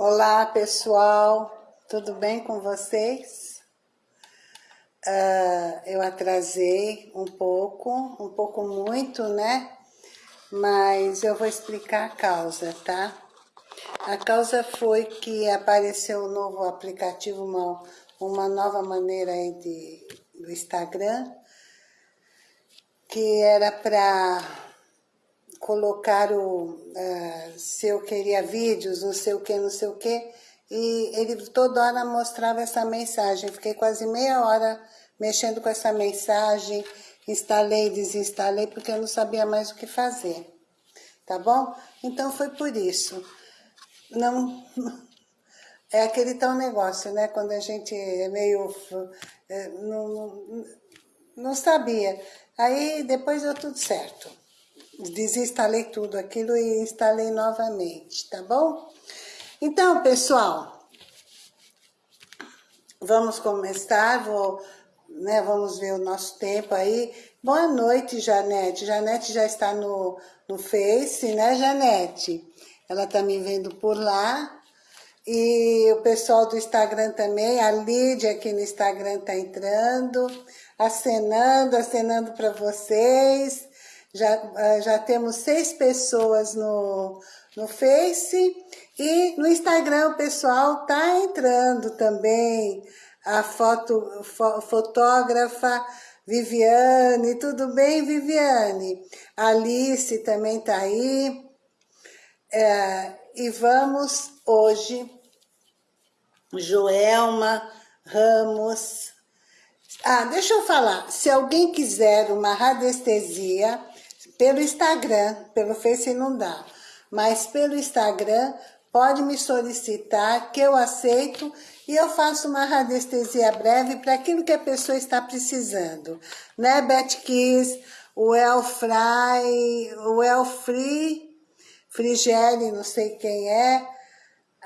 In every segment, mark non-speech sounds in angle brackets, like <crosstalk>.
Olá pessoal, tudo bem com vocês? Uh, eu atrasei um pouco, um pouco muito, né? Mas eu vou explicar a causa, tá? A causa foi que apareceu um novo aplicativo, uma, uma nova maneira aí de, do Instagram, que era para colocar o, uh, se eu queria vídeos, não sei o que, não sei o que, e ele toda hora mostrava essa mensagem. Fiquei quase meia hora mexendo com essa mensagem, instalei desinstalei, porque eu não sabia mais o que fazer, tá bom? Então foi por isso. Não... <laughs> É aquele tal negócio, né? Quando a gente é meio... É, não, não sabia. Aí depois deu tudo certo desinstalei tudo aquilo e instalei novamente, tá bom? Então, pessoal, vamos começar, vou, né, vamos ver o nosso tempo aí. Boa noite, Janete. Janete já está no, no Face, né, Janete? Ela tá me vendo por lá. E o pessoal do Instagram também, a Lídia aqui no Instagram tá entrando, acenando, acenando para vocês. Já, eh, já temos seis pessoas no, no Face e no Instagram o pessoal tá entrando também. A foto, fo, fotógrafa Viviane, tudo bem, Viviane? Alice também tá aí. É, e vamos hoje, Joelma Ramos. Ah, deixa eu falar, se alguém quiser uma radiestesia, pelo Instagram, pelo Face não dá, mas pelo Instagram pode me solicitar que eu aceito e eu faço uma radiestesia breve para aquilo que a pessoa está precisando. Né, Beth Kiss, o Elfry, o Elfree, Frigeli, não sei quem é.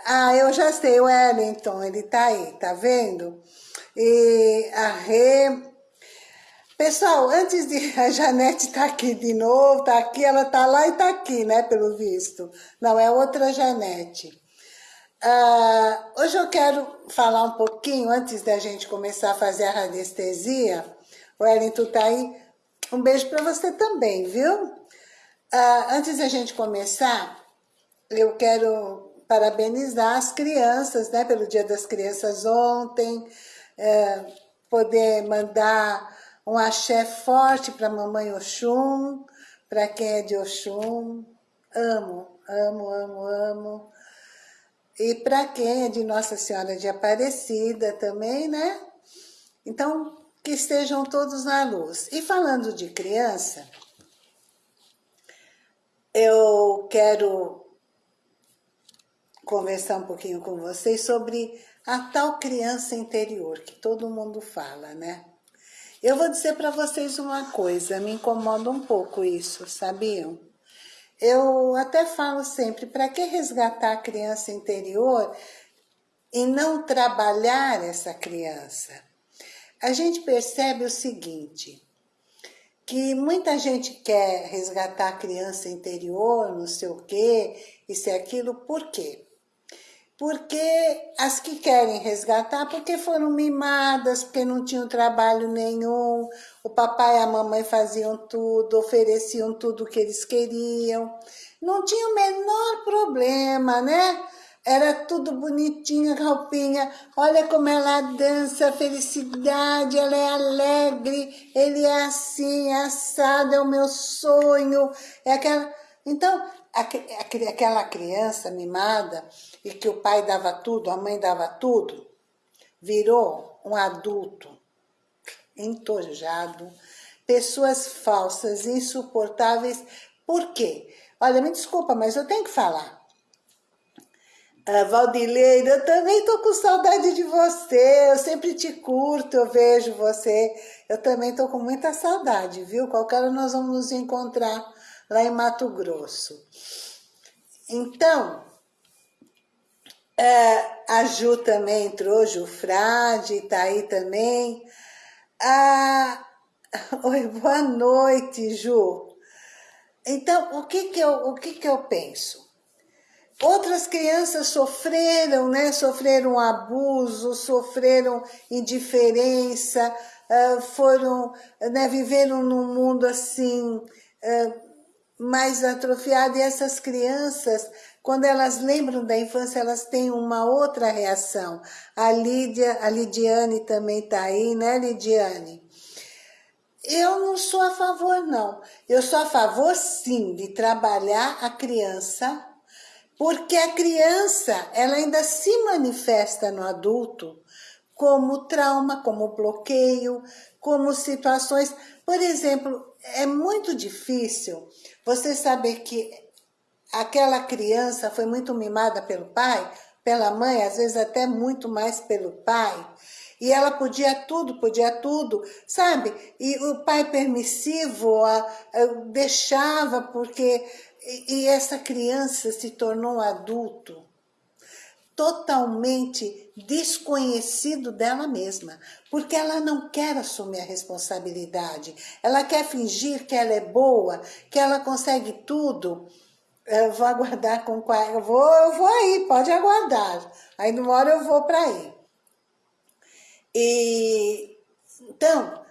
Ah, eu já sei, o Wellington, ele tá aí, tá vendo? E a Rê, Pessoal, antes de <laughs> a Janete tá aqui de novo, tá aqui, ela tá lá e tá aqui, né, pelo visto. Não, é outra Janete. Uh, hoje eu quero falar um pouquinho, antes da gente começar a fazer a radiestesia. O Wellington tá aí. Um beijo para você também, viu? Uh, antes da gente começar, eu quero parabenizar as crianças, né, pelo Dia das Crianças ontem, uh, poder mandar um axé forte para mamãe Oxum, para quem é de Oxum. Amo, amo, amo, amo. E para quem é de Nossa Senhora de Aparecida também, né? Então, que estejam todos na luz. E falando de criança, eu quero conversar um pouquinho com vocês sobre a tal criança interior que todo mundo fala, né? Eu vou dizer para vocês uma coisa, me incomoda um pouco isso, sabiam? Eu até falo sempre, para que resgatar a criança interior e não trabalhar essa criança? A gente percebe o seguinte, que muita gente quer resgatar a criança interior, não sei o quê, isso e aquilo, por quê? Porque as que querem resgatar, porque foram mimadas, porque não tinham trabalho nenhum, o papai e a mamãe faziam tudo, ofereciam tudo o que eles queriam, não tinha o menor problema, né? Era tudo bonitinho, roupinha, olha como ela dança, felicidade, ela é alegre, ele é assim, é assado, é o meu sonho, é aquela... Então, aquela criança mimada e que o pai dava tudo, a mãe dava tudo, virou um adulto entojado, pessoas falsas, insuportáveis. Por quê? Olha, me desculpa, mas eu tenho que falar. Ah, Valdileira, eu também tô com saudade de você, eu sempre te curto, eu vejo você. Eu também tô com muita saudade, viu? Qualquer hora nós vamos nos encontrar lá em Mato Grosso. Então, é, a Ju também entrou, Ju Frade, tá aí também. Ah, <laughs> oi, boa noite, Ju. Então, o que que eu, o que que eu penso? Outras crianças sofreram, né? Sofreram abuso, sofreram indiferença, uh, foram, né? Viveram num mundo assim, uh, mais atrofiado. E essas crianças, quando elas lembram da infância, elas têm uma outra reação. A Lídia, a Lidiane também está aí, né, Lidiane? Eu não sou a favor, não. Eu sou a favor, sim, de trabalhar a criança porque a criança, ela ainda se manifesta no adulto como trauma, como bloqueio, como situações... Por exemplo, é muito difícil você saber que aquela criança foi muito mimada pelo pai, pela mãe, às vezes até muito mais pelo pai, e ela podia tudo, podia tudo, sabe? E o pai permissivo a, a, deixava porque e essa criança se tornou adulto totalmente desconhecido dela mesma, porque ela não quer assumir a responsabilidade, ela quer fingir que ela é boa, que ela consegue tudo. Eu vou aguardar com eu vou, eu vou aí, pode aguardar. Aí numa hora eu vou para aí. E então,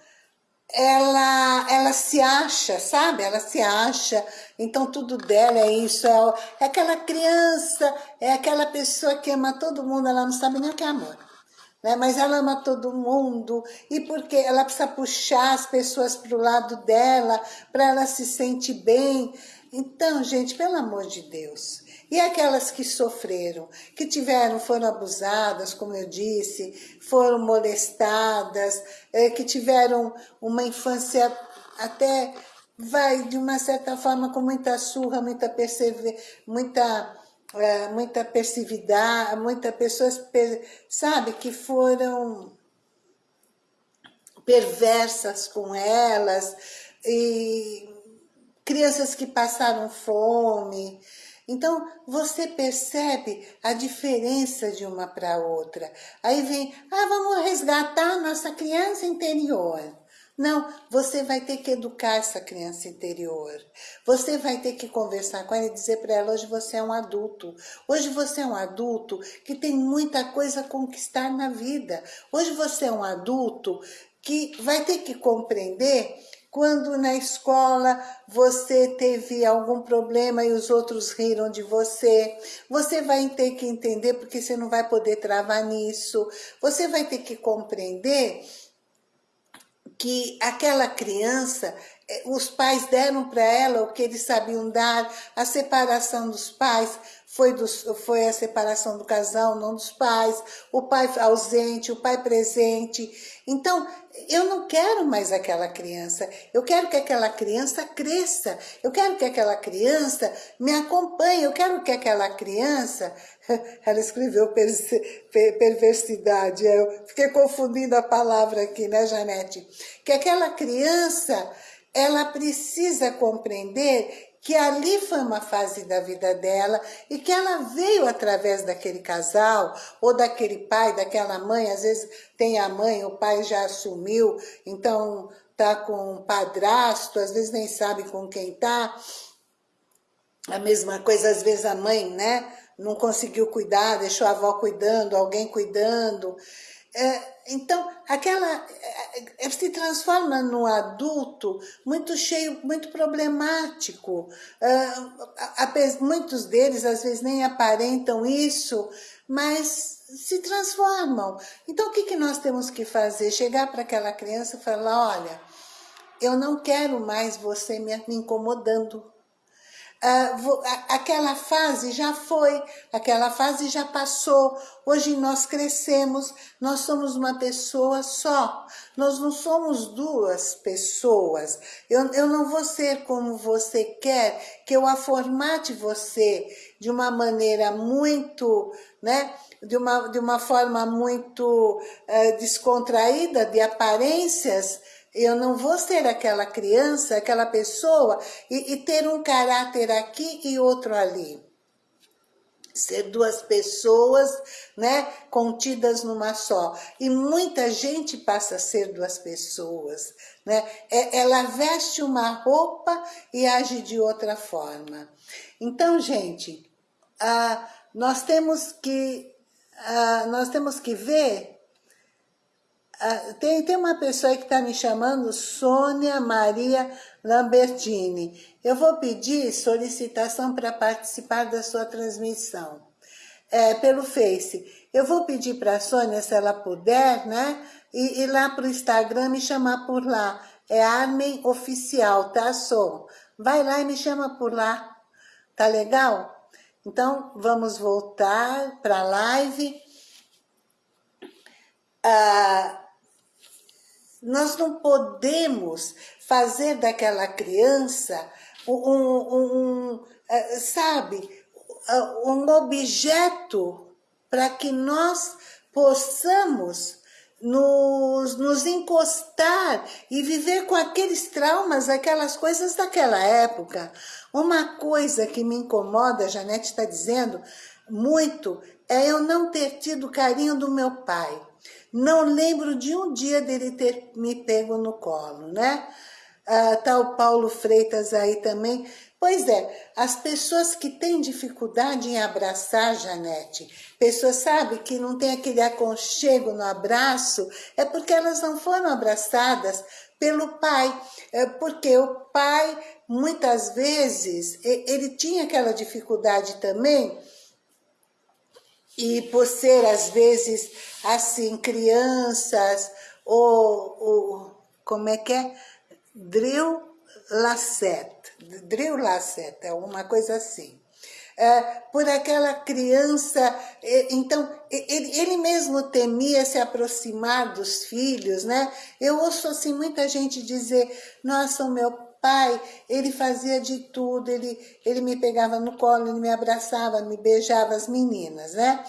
ela, ela se acha, sabe? Ela se acha, então tudo dela é isso, é, é aquela criança, é aquela pessoa que ama todo mundo, ela não sabe nem o que é amor. Né? Mas ela ama todo mundo, e porque ela precisa puxar as pessoas para o lado dela, para ela se sentir bem. Então, gente, pelo amor de Deus, e aquelas que sofreram, que tiveram, foram abusadas, como eu disse, foram molestadas, é, que tiveram uma infância até, vai, de uma certa forma, com muita surra, muita perseverança, muita, é, muita persividade, muitas pessoas, sabe, que foram perversas com elas, e crianças que passaram fome, então, você percebe a diferença de uma para outra. Aí vem, ah, vamos resgatar nossa criança interior. Não, você vai ter que educar essa criança interior. Você vai ter que conversar com ela e dizer para ela, hoje você é um adulto. Hoje você é um adulto que tem muita coisa a conquistar na vida. Hoje você é um adulto que vai ter que compreender quando na escola você teve algum problema e os outros riram de você, você vai ter que entender porque você não vai poder travar nisso. Você vai ter que compreender que aquela criança, eh, os pais deram para ela o que eles sabiam dar, a separação dos pais foi, dos, foi a separação do casal, não dos pais, o pai ausente, o pai presente. Então, eu não quero mais aquela criança, eu quero que aquela criança cresça, eu quero que aquela criança me acompanhe, eu quero que aquela criança, <laughs> ela escreveu perversidade, eu fiquei confundindo a palavra aqui, né, Janete? Que aquela criança, ela precisa compreender que ali foi uma fase da vida dela e que ela veio através daquele casal ou daquele pai, daquela mãe, às vezes tem a mãe, o pai já assumiu, então tá com um padrasto, às vezes nem sabe com quem tá. A mesma coisa, às vezes a mãe, né, não conseguiu cuidar, deixou a avó cuidando, alguém cuidando. É, então, aquela é, se transforma no adulto muito cheio, muito problemático. É, muitos deles, às vezes, nem aparentam isso, mas se transformam. Então, o que, que nós temos que fazer? Chegar para aquela criança e falar, olha, eu não quero mais você me incomodando. Uh, aquela fase já foi, aquela fase já passou, hoje nós crescemos, nós somos uma pessoa só, nós não somos duas pessoas, eu, eu não vou ser como você quer, que eu aformate você de uma maneira muito, né, de uma, de uma forma muito uh, descontraída, de aparências, eu não vou ser aquela criança, aquela pessoa e, e ter um caráter aqui e outro ali ser duas pessoas, né, contidas numa só. E muita gente passa a ser duas pessoas, né? É, ela veste uma roupa e age de outra forma. Então, gente, ah, nós temos que, ah, nós temos que ver tem, tem uma pessoa que está me chamando, Sônia Maria Lambertini. Eu vou pedir solicitação para participar da sua transmissão. É, pelo Face. Eu vou pedir para a Sônia, se ela puder, né? E ir lá para o Instagram me chamar por lá. É Armen Oficial, tá, Sô? Vai lá e me chama por lá. Tá legal? Então, vamos voltar para a live. Ah, nós não podemos fazer daquela criança um, um, um é, sabe, um objeto para que nós possamos nos, nos encostar e viver com aqueles traumas, aquelas coisas daquela época. Uma coisa que me incomoda, a Janete está dizendo, muito, é eu não ter tido carinho do meu pai. Não lembro de um dia dele ter me pego no colo, né? Ah, tá o Paulo Freitas aí também. Pois é, as pessoas que têm dificuldade em abraçar, Janete, pessoas, sabe, que não tem aquele aconchego no abraço, é porque elas não foram abraçadas pelo pai. É porque o pai, muitas vezes, ele tinha aquela dificuldade também e por ser, às vezes, assim, crianças, ou, ou como é que é? Drill Lassette, Drill Lassette, é uma coisa assim. É, por aquela criança, então, ele, ele, mesmo temia se aproximar dos filhos, né? Eu ouço, assim, muita gente dizer, nossa, o meu pai, ele fazia de tudo, ele, ele me pegava no colo, ele me abraçava, me beijava as meninas, né?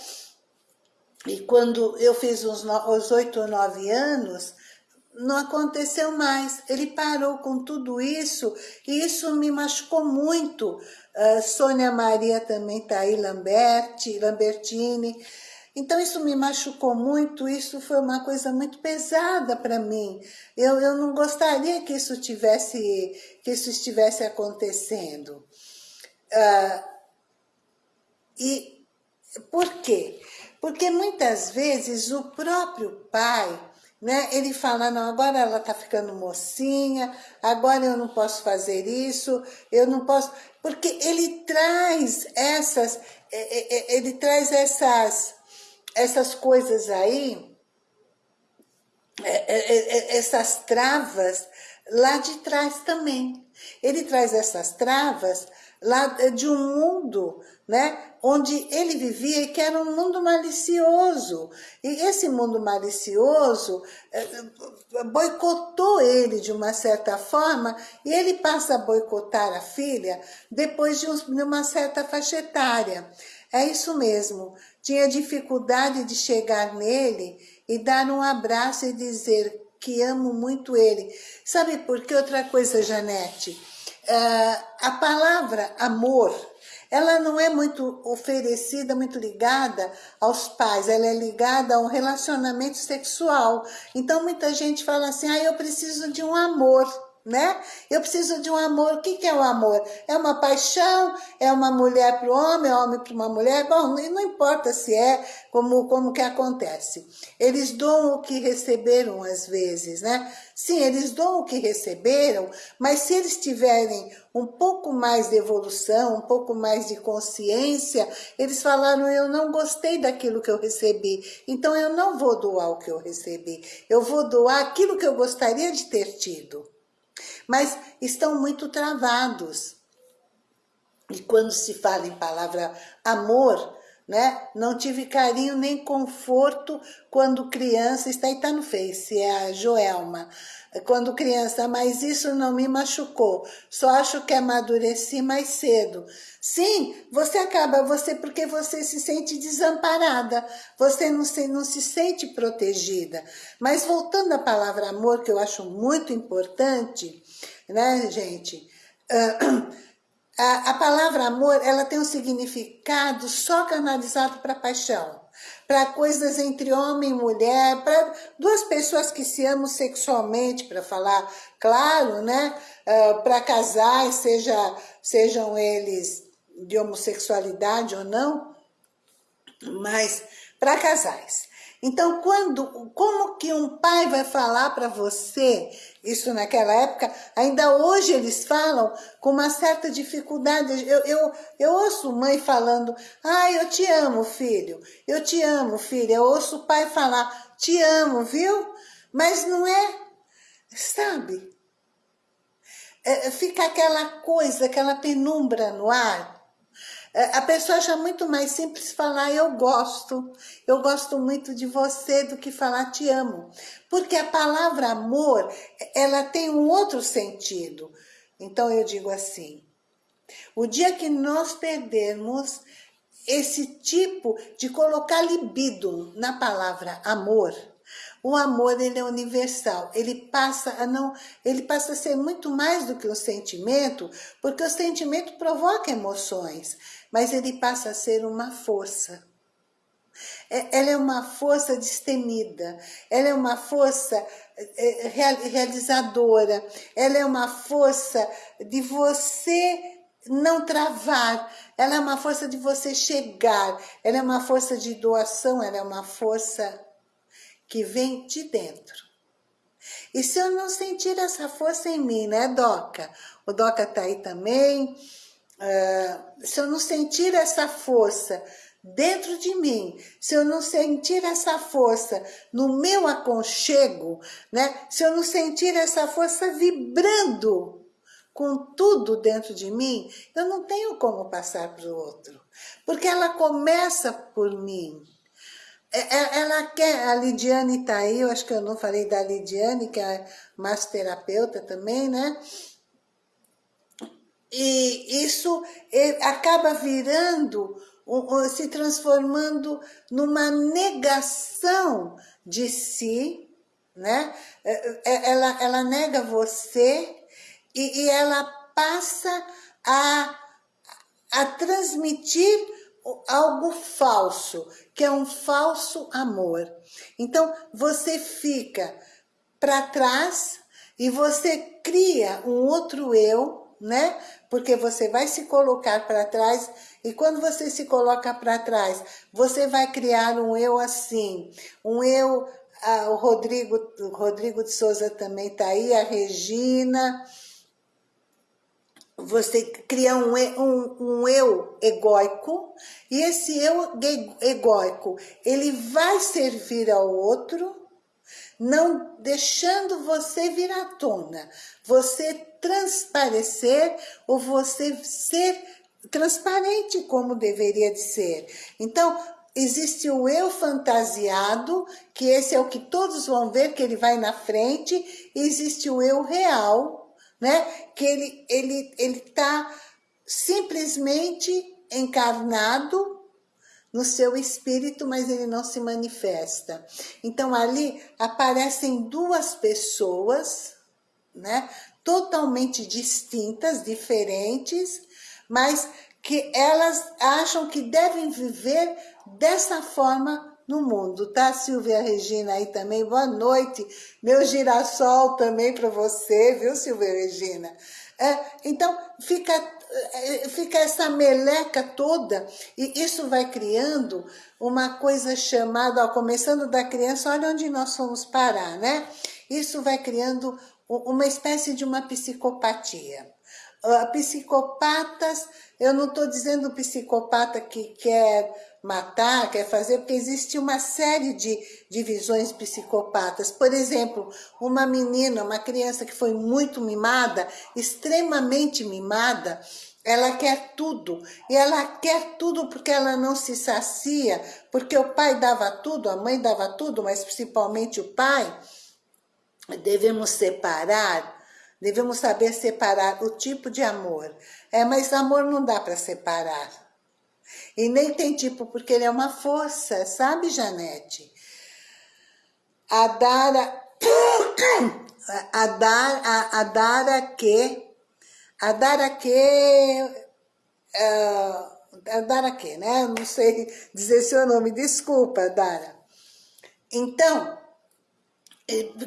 E quando eu fiz os, os oito ou nove anos, não aconteceu mais. Ele parou com tudo isso e isso me machucou muito. Uh, Sônia Maria também está aí, Lamberti, Lambertini. Então isso me machucou muito, isso foi uma coisa muito pesada para mim. Eu, eu não gostaria que isso, tivesse, que isso estivesse acontecendo. Uh, e por quê? Porque muitas vezes o próprio pai, né, ele fala, não, agora ela está ficando mocinha, agora eu não posso fazer isso, eu não posso... Porque ele traz essas, ele traz essas essas coisas aí, é, é, é, essas travas lá de trás também. Ele traz essas travas lá de um mundo, né, onde ele vivia e que era um mundo malicioso. E esse mundo malicioso boicotou ele de uma certa forma e ele passa a boicotar a filha depois de uma certa faixa etária. É isso mesmo tinha dificuldade de chegar nele e dar um abraço e dizer que amo muito ele. Sabe por que outra coisa, Janete? Uh, a palavra amor, ela não é muito oferecida, muito ligada aos pais, ela é ligada a um relacionamento sexual. Então muita gente fala assim, ah, eu preciso de um amor né? Eu preciso de um amor. O que, é o amor? É uma paixão? É uma mulher para o homem? É homem para uma mulher? Bom, não importa se é, como, como que acontece. Eles dão o que receberam às vezes, né? Sim, eles dão o que receberam, mas se eles tiverem um pouco mais de evolução, um pouco mais de consciência, eles falaram, eu não gostei daquilo que eu recebi, então eu não vou doar o que eu recebi, eu vou doar aquilo que eu gostaria de ter tido mas estão muito travados. E quando se fala em palavra amor, né? Não tive carinho nem conforto quando criança, está aí, está no Face, é a Joelma. Quando criança, mas isso não me machucou. Só acho que amadureci mais cedo. Sim, você acaba, você porque você se sente desamparada, você não se, não se sente protegida. Mas voltando à palavra amor, que eu acho muito importante, né, gente? Uh, a, a palavra amor, ela tem um significado só canalizado para paixão, para coisas entre homem e mulher, para duas pessoas que se amam sexualmente, para falar claro, né? Uh, para casais, seja, sejam eles de homossexualidade ou não, mas para casais. Então, quando, como que um pai vai falar para você, isso naquela época, ainda hoje eles falam com uma certa dificuldade. Eu, eu, eu ouço mãe falando, ah, eu te amo, filho, eu te amo, filha. Eu ouço o pai falar, te amo, viu? Mas não é, sabe? É, fica aquela coisa, aquela penumbra no ar. É, a pessoa acha muito mais simples falar eu gosto, eu gosto muito de você do que falar te amo. Porque a palavra amor, ela tem um outro sentido. Então eu digo assim, o dia que nós perdermos esse tipo de colocar libido na palavra amor, o amor ele é universal, ele passa a não, ele passa a ser muito mais do que um sentimento, porque o sentimento provoca emoções, mas ele passa a ser uma força. É, ela é uma força destemida, ela é uma força é, realizadora, ela é uma força de você não travar, ela é uma força de você chegar, ela é uma força de doação, ela é uma força que vem de dentro. E se eu não sentir essa força em mim, né, Doca? O Doca tá aí também. Uh, se eu não sentir essa força dentro de mim, se eu não sentir essa força no meu aconchego, né? Se eu não sentir essa força vibrando com tudo dentro de mim, eu não tenho como passar para o outro. Porque ela começa por mim. É, é, ela quer, a Lidiane está aí, eu acho que eu não falei da Lidiane, que é massoterapeuta também, né? E isso acaba virando, se transformando numa negação de si, né? É, ela, ela nega você e, e ela passa a, a transmitir algo falso, que é um falso amor. Então, você fica para trás e você cria um outro eu, né? Porque você vai se colocar para trás e quando você se coloca para trás, você vai criar um eu assim, um eu, ah, o Rodrigo, o Rodrigo de Souza também está aí, a Regina, você cria um, um, um eu egóico, e esse eu egóico, ele vai servir ao outro, não deixando você vir à tona, você transparecer ou você ser transparente como deveria de ser. Então, existe o eu fantasiado, que esse é o que todos vão ver, que ele vai na frente, e existe o eu real, né? Que ele ele ele está simplesmente encarnado no seu espírito, mas ele não se manifesta. Então ali aparecem duas pessoas, né? Totalmente distintas, diferentes, mas que elas acham que devem viver dessa forma no mundo, tá? Silvia Regina aí também, boa noite. Meu girassol também para você, viu, Silvia Regina? É, então, fica, é, fica essa meleca toda e isso vai criando uma coisa chamada, ó, começando da criança, olha onde nós fomos parar, né? Isso vai criando uma espécie de uma psicopatia. Uh, psicopatas, eu não estou dizendo psicopata que quer matar, quer fazer, porque existe uma série de divisões psicopatas. Por exemplo, uma menina, uma criança que foi muito mimada, extremamente mimada, ela quer tudo. E ela quer tudo porque ela não se sacia, porque o pai dava tudo, a mãe dava tudo, mas principalmente o pai. Devemos separar, devemos saber separar o tipo de amor. É, mas amor não dá para separar. E nem tem tipo, porque ele é uma força, sabe, Janete? A Dara... A <coughs> Dara, a, a Dara que... A Dara que... Uh, Dara que, né? Não sei <laughs> dizer seu nome, desculpa, Dara. Então,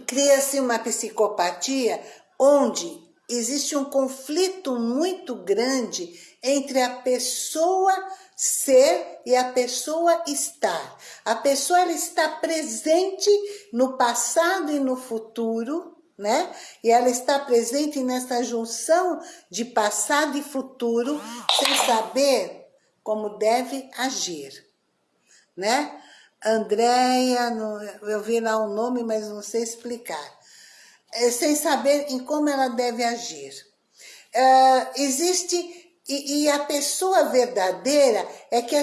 cria-se uma psicopatia onde existe um conflito muito grande entre a pessoa ser e a pessoa estar. A pessoa ela está presente no passado e no futuro, né? E ela está presente nessa junção de passado e futuro, sem saber como deve agir, né? Andréia, eu vi lá o nome, mas não sei explicar. É, sem saber em como ela deve agir. Uh, existe e, e, a pessoa verdadeira é que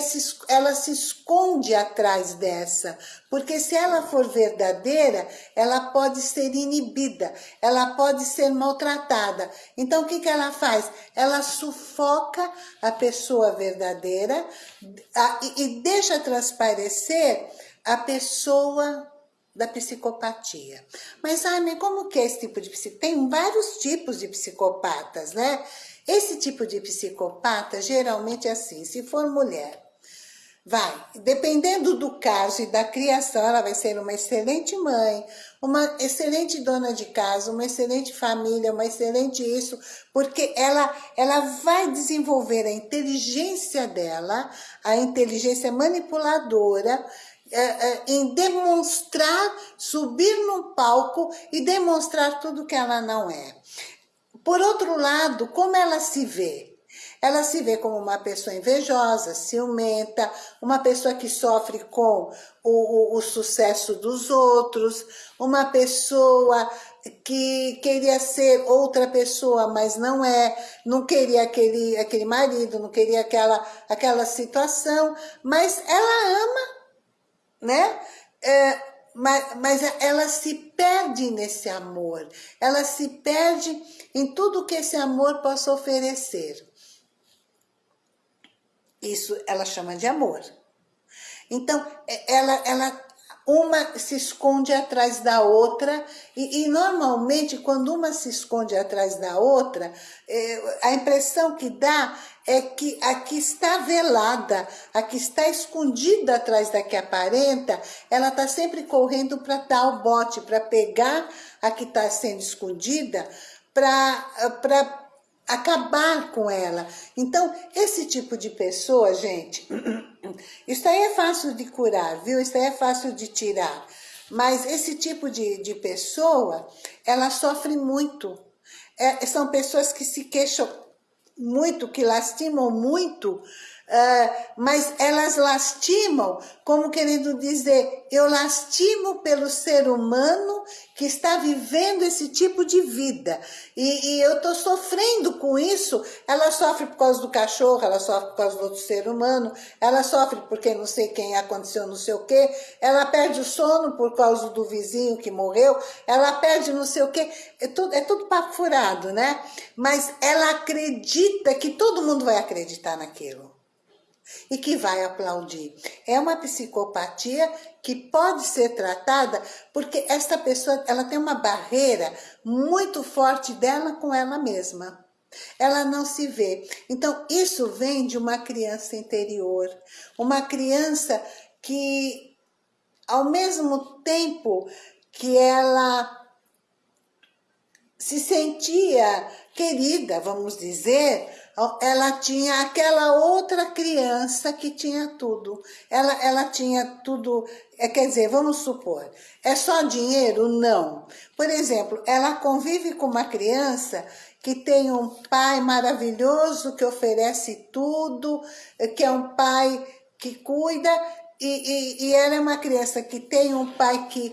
ela se esconde atrás dessa, porque se ela for verdadeira, ela pode ser inibida, ela pode ser maltratada. Então o que, que ela faz? Ela sufoca a pessoa verdadeira e, deixa transparecer a pessoa da psicopatia. Mas, Armin, como que é esse tipo de psicopatia? Tem vários tipos de psicopatas, né? Esse tipo de psicopata geralmente é assim, se for mulher, vai, dependendo do caso e da criação, ela vai ser uma excelente mãe, uma excelente dona de casa, uma excelente família, uma excelente isso, porque ela, ela vai desenvolver a inteligência dela, a inteligência manipuladora, é, é, em demonstrar, subir no palco e demonstrar tudo que ela não é. Por outro lado, como ela se vê? Ela se vê como uma pessoa invejosa, ciumenta, uma pessoa que sofre com o, o, o sucesso dos outros, uma pessoa que queria ser outra pessoa, mas não é, não queria aquele, aquele marido, não queria aquela, aquela situação, mas ela ama, né? É, mas, mas ela se perde nesse amor, ela se perde em tudo que esse amor possa oferecer. Isso ela chama de amor. Então, é, ela, ela uma se esconde atrás da outra e, e, normalmente quando uma se esconde atrás da outra, é, a impressão que dá é que a que está velada, a que está escondida atrás da que aparenta, ela está sempre correndo para dar o bote, para pegar a que está sendo escondida, para acabar com ela. Então, esse tipo de pessoa, gente, <clears throat> isso aí é fácil de curar, viu? Isso aí é fácil de tirar. Mas esse tipo de, de pessoa, ela sofre muito. É, são pessoas que se queixam muito, que lastimam muito Uh, mas elas lastimam, como querendo dizer, eu lastimo pelo ser humano que está vivendo esse tipo de vida. E, e eu estou sofrendo com isso. Ela sofre por causa do cachorro, ela sofre por causa do outro ser humano, ela sofre porque não sei quem aconteceu, não sei o quê, ela perde o sono por causa do vizinho que morreu, ela perde não sei o quê. É tudo, é tudo papo furado, né? Mas ela acredita que todo mundo vai acreditar naquilo e que vai aplaudir. É uma psicopatia que pode ser tratada porque essa pessoa ela tem uma barreira muito forte dela com ela mesma. Ela não se vê. Então, isso vem de uma criança interior. Uma criança que, ao mesmo tempo que ela se sentia querida, vamos dizer, ela tinha aquela outra criança que tinha tudo. Ela, ela tinha tudo, é, quer dizer, vamos supor, é só dinheiro? Não. Por exemplo, ela convive com uma criança que tem um pai maravilhoso, que oferece tudo, que é um pai que cuida, e, e, e ela é uma criança que tem um pai que,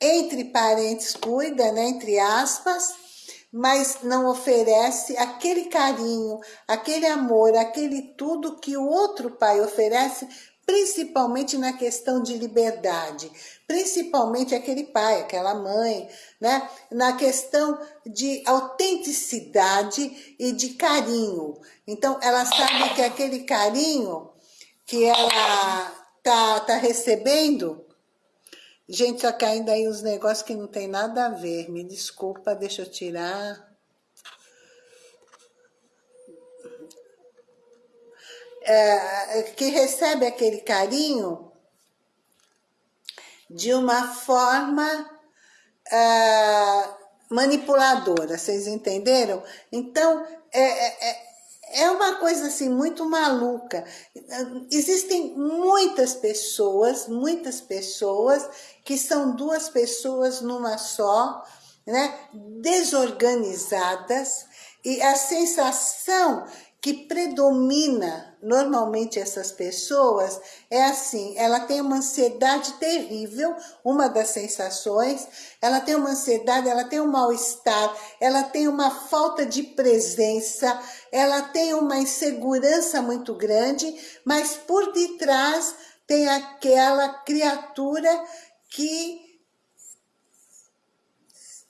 entre parentes, cuida, né, entre aspas, mas não oferece aquele carinho, aquele amor, aquele tudo que o outro pai oferece, principalmente na questão de liberdade, principalmente aquele pai, aquela mãe, né? na questão de autenticidade e de carinho. Então, ela sabe que aquele carinho que ela tá, tá recebendo Gente, que ainda aí uns negócios que não tem nada a ver. Me desculpa, deixa eu tirar. É, que recebe aquele carinho de uma forma é, manipuladora, vocês entenderam? Então, é, é, é uma coisa assim muito maluca. Existem muitas pessoas, muitas pessoas que são duas pessoas numa só, né? Desorganizadas e a sensação que predomina normalmente essas pessoas é assim, ela tem uma ansiedade terrível, uma das sensações, ela tem uma ansiedade, ela tem um mal-estar, ela tem uma falta de presença, ela tem uma insegurança muito grande, mas por detrás tem aquela criatura que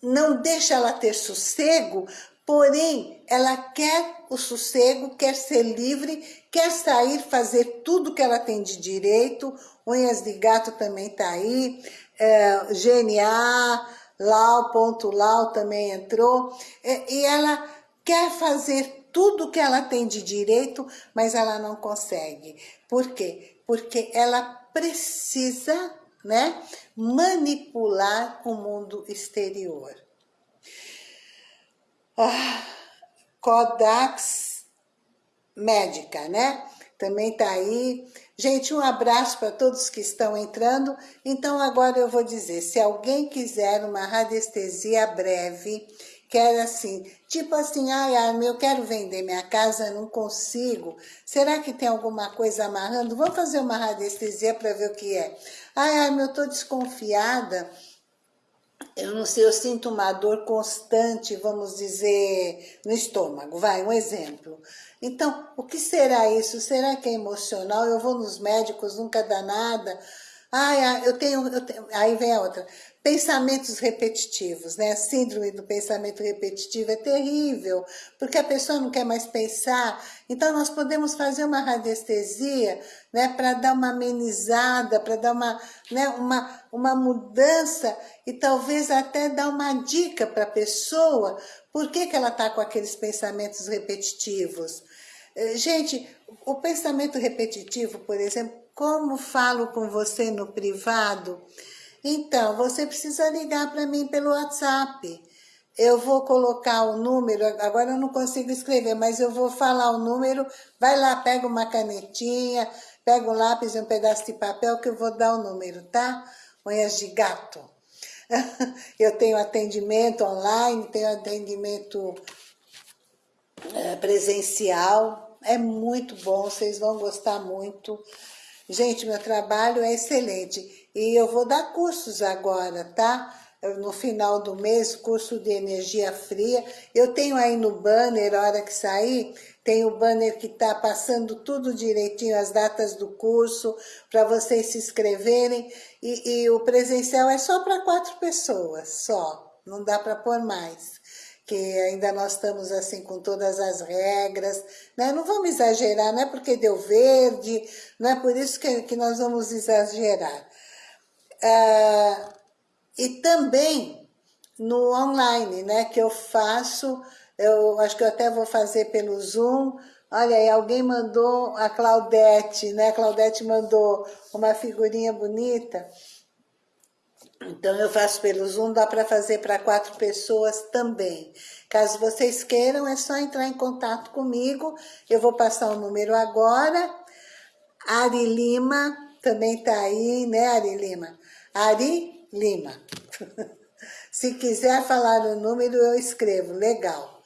não deixa ela ter sossego, porém ela quer o sossego, quer ser livre, quer sair, fazer tudo que ela tem de direito, unhas de gato também tá aí, é, GNA, Lau, ponto Lau também entrou, é, e ela quer fazer tudo que ela tem de direito, mas ela não consegue. Por quê? Porque ela precisa né, manipular o mundo exterior. Ah, Codax Médica, né? Também tá aí. Gente, um abraço para todos que estão entrando. Então, agora eu vou dizer, se alguém quiser uma radiestesia breve, quer assim, tipo assim, ai, Armin, eu quero vender minha casa, não consigo. Será que tem alguma coisa amarrando? Vamos fazer uma radiestesia para ver o que é. Ai, Armin, eu tô desconfiada eu não sei, eu sinto uma dor constante, vamos dizer, no estômago, vai, um exemplo. Então, o que será isso? Será que é emocional? Eu vou nos médicos, nunca dá nada. Ai, eu tenho, eu tenho, aí vem a outra. Pensamentos repetitivos, né? A síndrome do pensamento repetitivo é terrível, porque a pessoa não quer mais pensar. Então, nós podemos fazer uma radiestesia, né? Para dar uma amenizada, para dar uma, né? uma, uma mudança e talvez até dar uma dica para a pessoa por que, que ela está com aqueles pensamentos repetitivos. Eh, gente, o pensamento repetitivo, por exemplo, como falo com você no privado, então, você precisa ligar para mim pelo WhatsApp. Eu vou colocar o número, agora eu não consigo escrever, mas eu vou falar o número, vai lá, pega uma canetinha, pega um lápis e um pedaço de papel que eu vou dar o número, tá? Unhas de gato. <laughs> Eu tenho atendimento online, tenho atendimento é, presencial, é muito bom, vocês vão gostar muito. Gente, meu trabalho é excelente. E eu vou dar cursos agora, tá? No final do mês, curso de energia fria. Eu tenho aí no banner, hora que sair, tem o banner que tá passando tudo direitinho, as datas do curso, para vocês se inscreverem. E, e o presencial é só para quatro pessoas, só. Não dá para pôr mais que ainda nós estamos assim com todas as regras, né? Não vamos exagerar, não é porque deu verde, não é por isso que, que nós vamos exagerar. Ah, e também no online, né, que eu faço, eu acho que eu até vou fazer pelo Zoom, olha aí, alguém mandou, a Claudete, né, a Claudete mandou uma figurinha bonita, então eu faço pelo Zoom, dá para fazer para quatro pessoas também. Caso vocês queiram, é só entrar em contato comigo, eu vou passar o número agora, Ari Lima, também tá aí, né Ari Lima? Ari Lima. <laughs> Se quiser falar o número, eu escrevo, legal.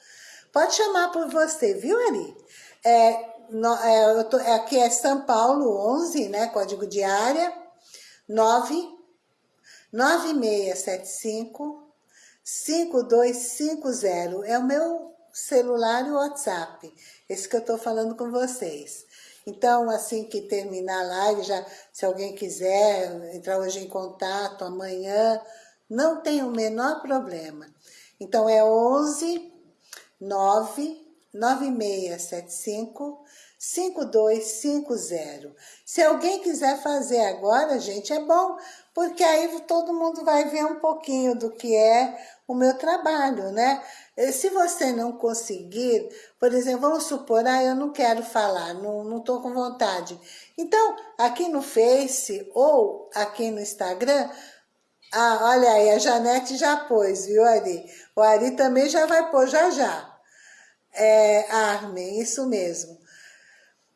Pode chamar por você, viu, Ari? É, no, é, tô, aqui é São Paulo 11, né, código de área, 9 9675 5250. É o meu celular e o WhatsApp, esse que eu estou falando com vocês. Então, assim que terminar a live, já, se alguém quiser entrar hoje em contato, amanhã, não tem o menor problema. Então, é 11 9 9675 5250. Se alguém quiser fazer agora, gente, é bom, porque aí todo mundo vai ver um pouquinho do que é o meu trabalho, né? Se você não conseguir, por exemplo, vamos supor, ah, eu não quero falar, não estou com vontade. Então, aqui no Face ou aqui no Instagram, Ah, olha aí, a Janete já pôs, viu, Ari? O Ari também já vai pôr, já já. É, Armin, isso mesmo.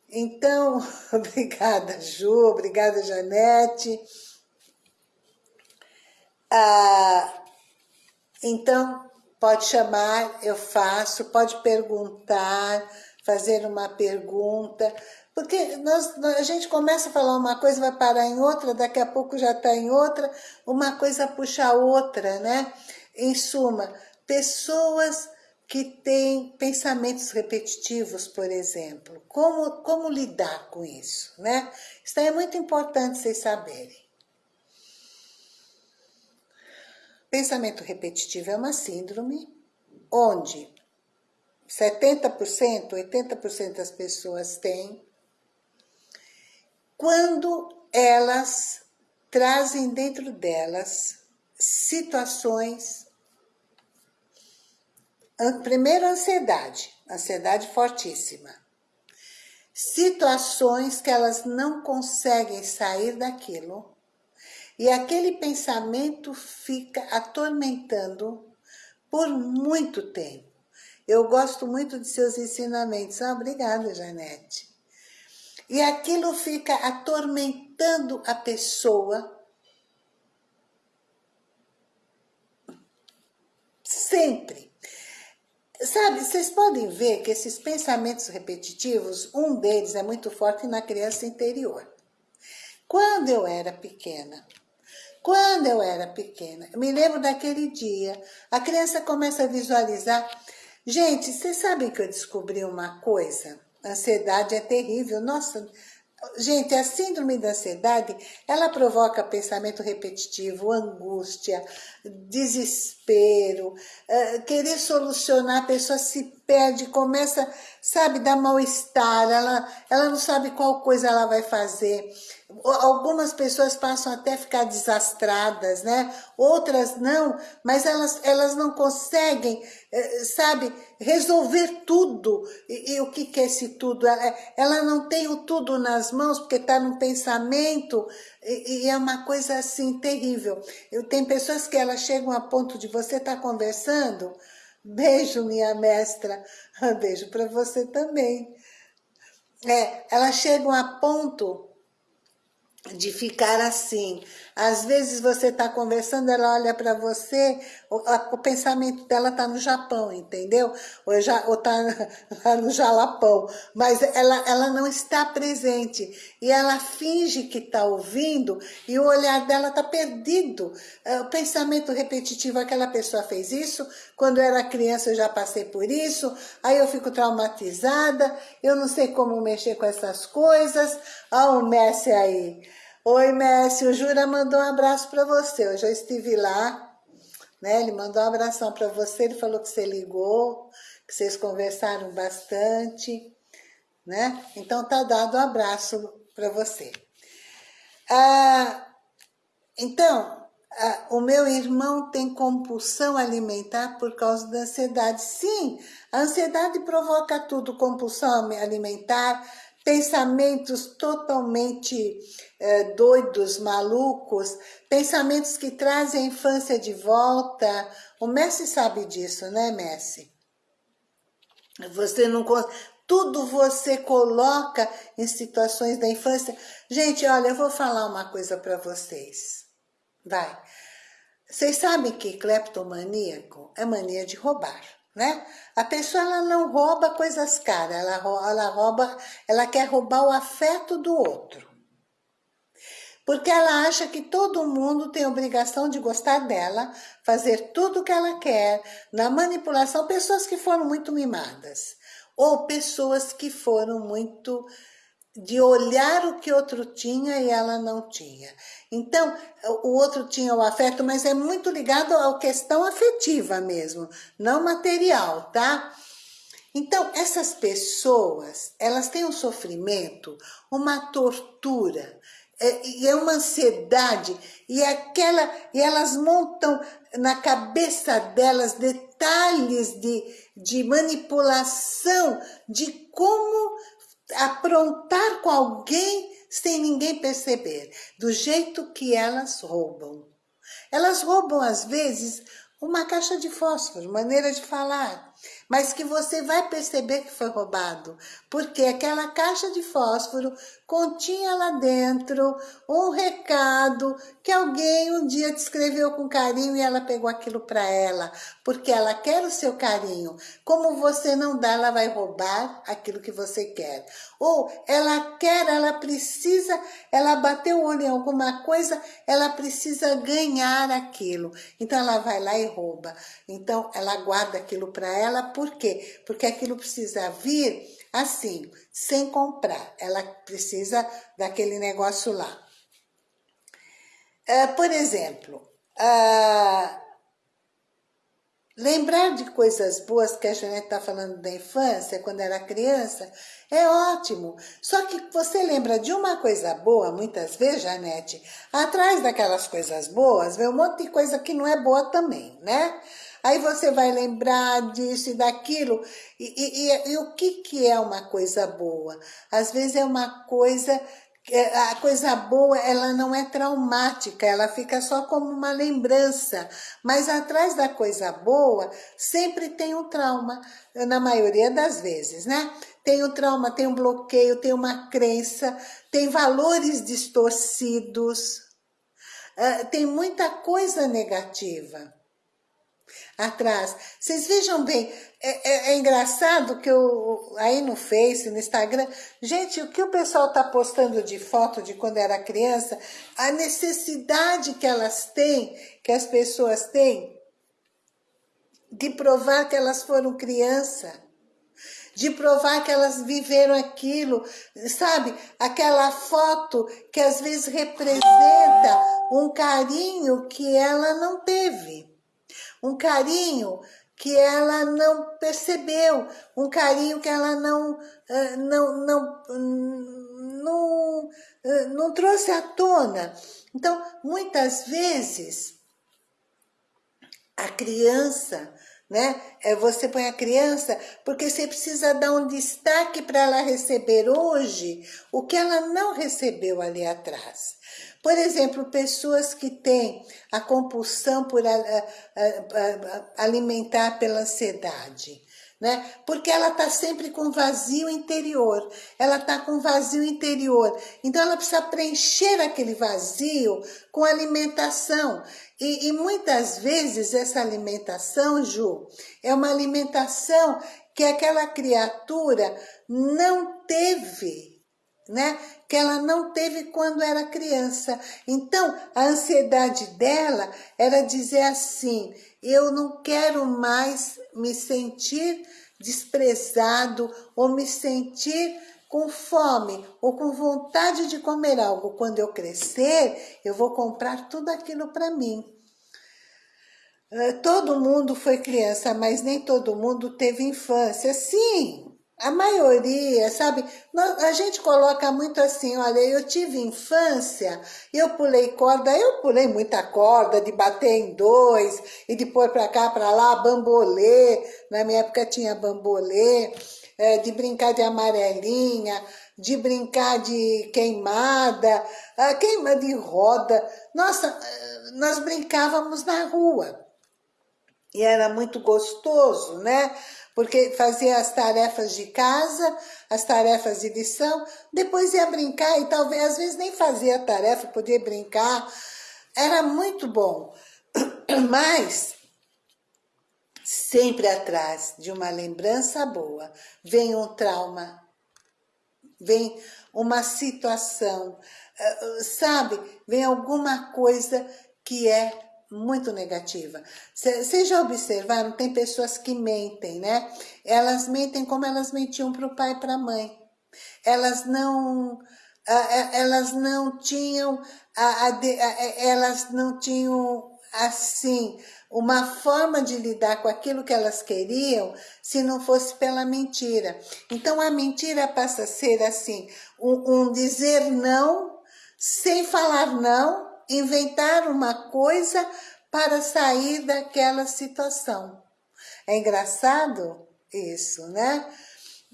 Então, <laughs> obrigada, Ju, obrigada, Janete. Ah, então, pode chamar, eu faço, pode perguntar, fazer uma pergunta, porque nós, a gente começa a falar uma coisa, vai parar em outra, daqui a pouco já está em outra, uma coisa puxa a outra, né? Em suma, pessoas que têm pensamentos repetitivos, por exemplo, como, como lidar com isso, né? Isso é muito importante vocês saberem. Pensamento repetitivo é uma síndrome onde 70%, 80% das pessoas têm, quando elas trazem dentro delas situações, primeiro ansiedade, ansiedade fortíssima, situações que elas não conseguem sair daquilo, e aquele pensamento fica atormentando por muito tempo. Eu gosto muito de seus ensinamentos. Ah, obrigada, Janete. E aquilo fica atormentando a pessoa. Sempre. Sabe, vocês podem ver que esses pensamentos repetitivos, um deles é muito forte na criança interior. Quando eu era pequena, quando eu era pequena, eu me lembro daquele dia, a criança começa a visualizar Gente, vocês sabem que eu descobri uma coisa? Ansiedade é terrível. Nossa, gente, a síndrome da ansiedade, ela provoca pensamento repetitivo, angústia, desespero, uh, querer solucionar, a pessoa se perde, começa, sabe, dar mal-estar, ela, ela não sabe qual coisa ela vai fazer. Algumas pessoas passam até ficar desastradas, né? Outras não, mas elas, elas não conseguem, eh, sabe, resolver tudo. E, e o que, que é esse tudo? Ela, ela não tem o tudo nas mãos, porque está no pensamento, e, e, é uma coisa assim terrível. Eu, tem pessoas que elas chegam a ponto de você estar tá conversando, beijo minha mestra, <laughs> beijo para você também. É, elas chegam a ponto de ficar assim. Às vezes você está conversando, ela olha para você, o, pensamento dela está no Japão, entendeu? Ou está <laughs> no Jalapão, mas ela, ela não está presente. E ela finge que está ouvindo e o olhar dela está perdido. É, o pensamento repetitivo, aquela pessoa fez isso, quando eu era criança eu já passei por isso, aí eu fico traumatizada, eu não sei como mexer com essas coisas. Olha o Messi aí. Oi, Messi, o Jura mandou um abraço para você. Eu já estive lá, né? Ele mandou um abração para você, ele falou que você ligou, que vocês conversaram bastante, né? Então tá dado um abraço para você. Ah, então, ah, o meu irmão tem compulsão alimentar por causa da ansiedade. Sim, a ansiedade provoca tudo, compulsão alimentar, pensamentos totalmente é, doidos, malucos, pensamentos que trazem a infância de volta. O Messi sabe disso, né, Messi? Você não tudo você coloca em situações da infância. Gente, olha, eu vou falar uma coisa para vocês. Vai. Vocês sabem que cleptomaníaco é mania de roubar né? A pessoa ela não rouba coisas caras, ela, ela rouba, ela quer roubar o afeto do outro. Porque ela acha que todo mundo tem obrigação de gostar dela, fazer tudo o que ela quer, na manipulação, pessoas que foram muito mimadas, ou pessoas que foram muito de olhar o que outro tinha e ela não tinha. Então, o outro tinha o afeto, mas é muito ligado à questão afetiva mesmo, não material, tá? Então, essas pessoas, elas têm um sofrimento, uma tortura, é, e é uma ansiedade, e, aquela, e elas montam na cabeça delas detalhes de, de manipulação, de como aprontar com alguém sem ninguém perceber, do jeito que elas roubam. Elas roubam, às vezes, uma caixa de fósforo, maneira de falar mas que você vai perceber que foi roubado, porque aquela caixa de fósforo continha lá dentro um recado que alguém um dia te escreveu com carinho e ela pegou aquilo para ela, porque ela quer o seu carinho. Como você não dá, ela vai roubar aquilo que você quer. Ou ela quer, ela precisa, ela bateu o olho em alguma coisa, ela precisa ganhar aquilo. Então ela vai lá e rouba. Então ela guarda aquilo para ela, por quê? Porque aquilo precisa vir assim, sem comprar. Ela precisa daquele negócio lá. Uh, por exemplo, uh, lembrar de coisas boas que a Janete está falando da infância, quando era criança, é ótimo. Só que você lembra de uma coisa boa, muitas vezes, Janete, atrás daquelas coisas boas, vem um monte de coisa que não é boa também, né? Aí você vai lembrar disso e daquilo. E, e, e, e o que, que é uma coisa boa? Às vezes é uma coisa é, a coisa boa, ela não é traumática, ela fica só como uma lembrança. Mas atrás da coisa boa, sempre tem um trauma, na maioria das vezes, né? Tem um trauma, tem um bloqueio, tem uma crença, tem valores distorcidos, ah, tem muita coisa negativa atrás. Vocês vejam bem, é, é, é, engraçado que eu, aí no Face, no Instagram, gente, o que o pessoal tá postando de foto de quando era criança, a necessidade que elas têm, que as pessoas têm, de provar que elas foram criança, de provar que elas viveram aquilo, sabe? Aquela foto que às vezes representa um carinho que ela não teve um carinho que ela não percebeu, um carinho que ela não, eh, não, não, não, eh, não trouxe à tona. Então, muitas vezes, a criança, né? É, você põe a criança porque você precisa dar um destaque para ela receber hoje o que ela não recebeu ali atrás. Por exemplo, pessoas que têm a compulsão por alimentar pela ansiedade, né? Porque ela está sempre com vazio interior, ela está com vazio interior, então ela precisa preencher aquele vazio com alimentação. E, e muitas vezes essa alimentação, Ju, é uma alimentação que aquela criatura não teve, né? Que ela não teve quando era criança. Então, a ansiedade dela era dizer assim, eu não quero mais me sentir desprezado ou me sentir com fome ou com vontade de comer algo. Quando eu crescer, eu vou comprar tudo aquilo para mim. Eh, todo mundo foi criança, mas nem todo mundo teve infância. Sim, a maioria, sabe? A gente coloca muito assim, olha, eu tive infância, eu pulei corda, eu pulei muita corda, de bater em dois, e de pôr pra cá, pra lá, bambolê, na minha época tinha bambolê, é, de brincar de amarelinha, de brincar de queimada, queima de roda. Nossa, nós brincávamos na rua. E era muito gostoso, né? Porque fazia as tarefas de casa, as tarefas de lição, depois ia brincar e talvez, às vezes nem fazia tarefa, podia brincar, era muito bom. <clears throat> Mas, sempre atrás de uma lembrança boa, vem um trauma, vem uma situação, eh, sabe? Vem alguma coisa que é muito negativa. Vocês já observaram, tem pessoas que mentem, né? Elas mentem como elas mentiam para o pai e para a mãe. Elas não, elas não tinham, elas não tinham, assim, uma forma de lidar com aquilo que elas queriam se não fosse pela mentira. Então a mentira passa a ser assim, um, um dizer não sem falar não, inventar uma coisa para sair daquela situação. É engraçado isso, né?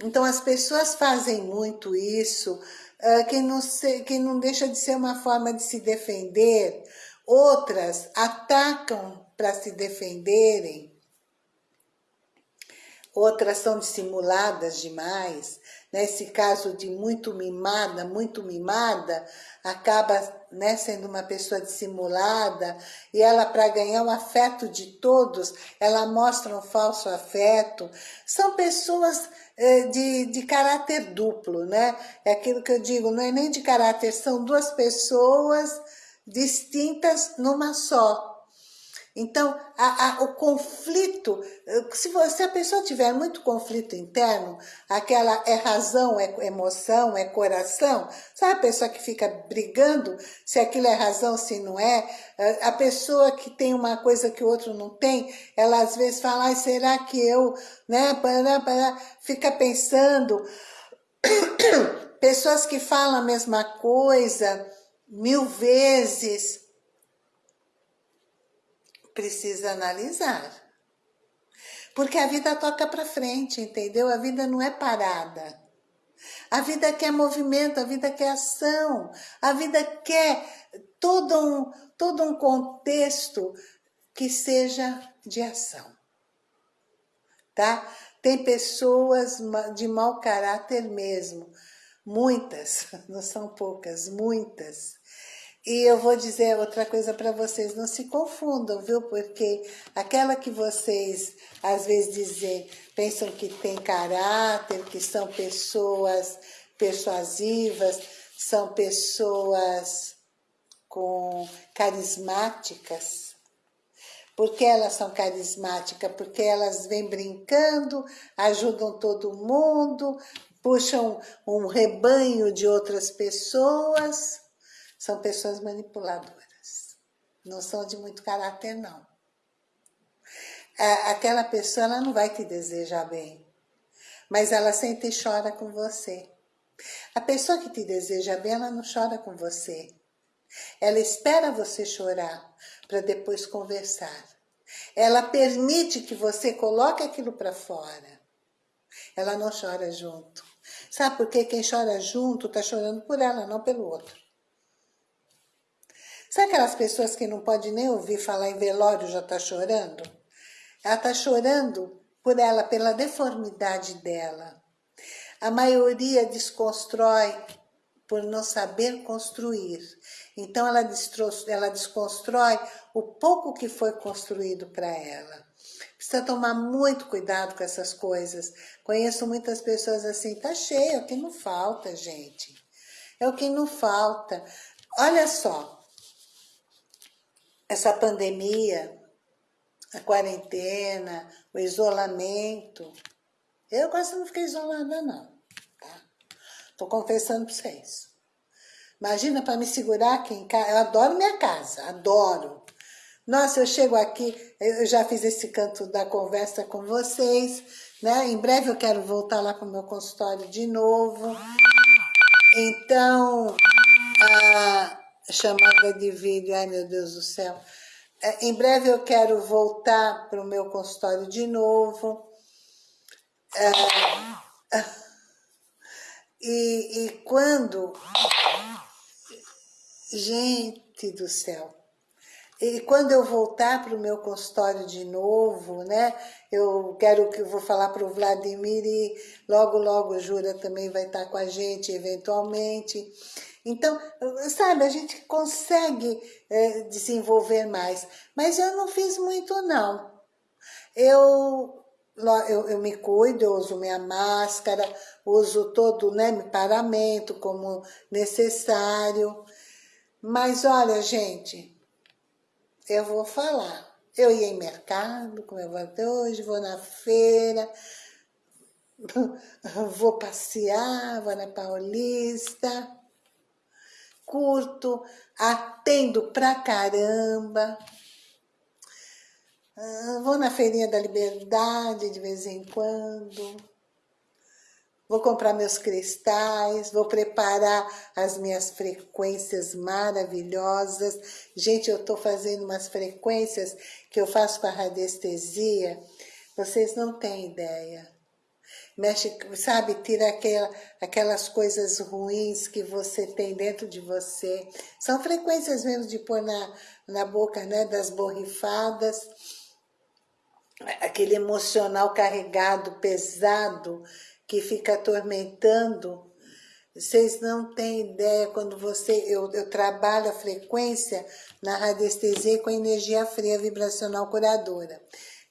Então as pessoas fazem muito isso, que, não se, que não deixa de ser uma forma de se defender, outras atacam para se defenderem, outras são dissimuladas demais. Nesse caso de muito mimada, muito mimada, acaba né, sendo uma pessoa dissimulada e ela, para ganhar o afeto de todos, ela mostra um falso afeto. São pessoas eh, de, de caráter duplo, né? É aquilo que eu digo, não é nem de caráter, são duas pessoas distintas numa só. Então, a, a, o conflito, se, você, se a pessoa tiver muito conflito interno, aquela é razão, é emoção, é coração, sabe a pessoa que fica brigando se aquilo é razão, se não é? A pessoa que tem uma coisa que o outro não tem, ela às vezes fala, ah, será que eu, né, fica pensando. <coughs> Pessoas que falam a mesma coisa mil vezes, precisa analisar. Porque a vida toca para frente, entendeu? A vida não é parada. A vida quer movimento, a vida quer ação, a vida quer todo um, todo um contexto que seja de ação. Tá? Tem pessoas de mau caráter mesmo, muitas, <laughs> não são poucas, muitas, e eu vou dizer outra coisa para vocês, não se confundam, viu? Porque aquela que vocês às vezes dizem, pensam que tem caráter, que são pessoas persuasivas, são pessoas com carismáticas. Por que elas são carismáticas? Porque elas vêm brincando, ajudam todo mundo, puxam um rebanho de outras pessoas são pessoas manipuladoras. Não são de muito caráter, não. Aquela pessoa ela não vai te desejar bem, mas ela sente e chora com você. A pessoa que te deseja bem, ela não chora com você. Ela espera você chorar para depois conversar. Ela permite que você coloque aquilo para fora. Ela não chora junto. Sabe por quê? Quem chora junto está chorando por ela, não pelo outro. Sabe aquelas pessoas que não pode nem ouvir falar em velório já está chorando? Ela está chorando por ela, pela deformidade dela. A maioria desconstrói por não saber construir. Então ela, ela desconstrói o pouco que foi construído para ela. Precisa tomar muito cuidado com essas coisas. Conheço muitas pessoas assim, tá cheio, é o que não falta, gente. É o que não falta. Olha só, essa pandemia, a quarentena, o isolamento. Eu quase não fiquei isolada, não. Tá? Tô confessando para vocês. Imagina para me segurar aqui em casa. Eu adoro minha casa, adoro. Nossa, eu chego aqui, eu já fiz esse canto da conversa com vocês, né? Em breve eu quero voltar lá para o meu consultório de novo. Então, a, chamada de vídeo, ai meu Deus do céu. É, em breve eu quero voltar para o meu consultório de novo. É, e, e quando... Gente do céu. E quando eu voltar para o meu consultório de novo, né? Eu quero que eu vou falar para o Vladimir e logo, logo Jura também vai estar com a gente, eventualmente. Então, sabe, a gente consegue é, desenvolver mais. Mas eu não fiz muito, não. Eu, eu, eu me cuido, eu uso minha máscara, uso todo né, paramento como necessário. Mas olha, gente, eu vou falar. Eu ia em mercado, como eu vou até hoje, vou na feira, <laughs> vou passear, vou na Paulista curto, atendo pra caramba. Ah, vou na feirinha da liberdade de vez em quando. Vou comprar meus cristais, vou preparar as minhas frequências maravilhosas. Gente, eu estou fazendo umas frequências que eu faço para radiestesia. Vocês não têm ideia. Mexe, sabe, tira aquela, aquelas coisas ruins que você tem dentro de você. São frequências mesmo de pôr na, na boca, né, das borrifadas, aquele emocional carregado, pesado, que fica atormentando. Vocês não têm ideia quando você... Eu, eu trabalho a frequência na radiestesia com energia fria vibracional curadora.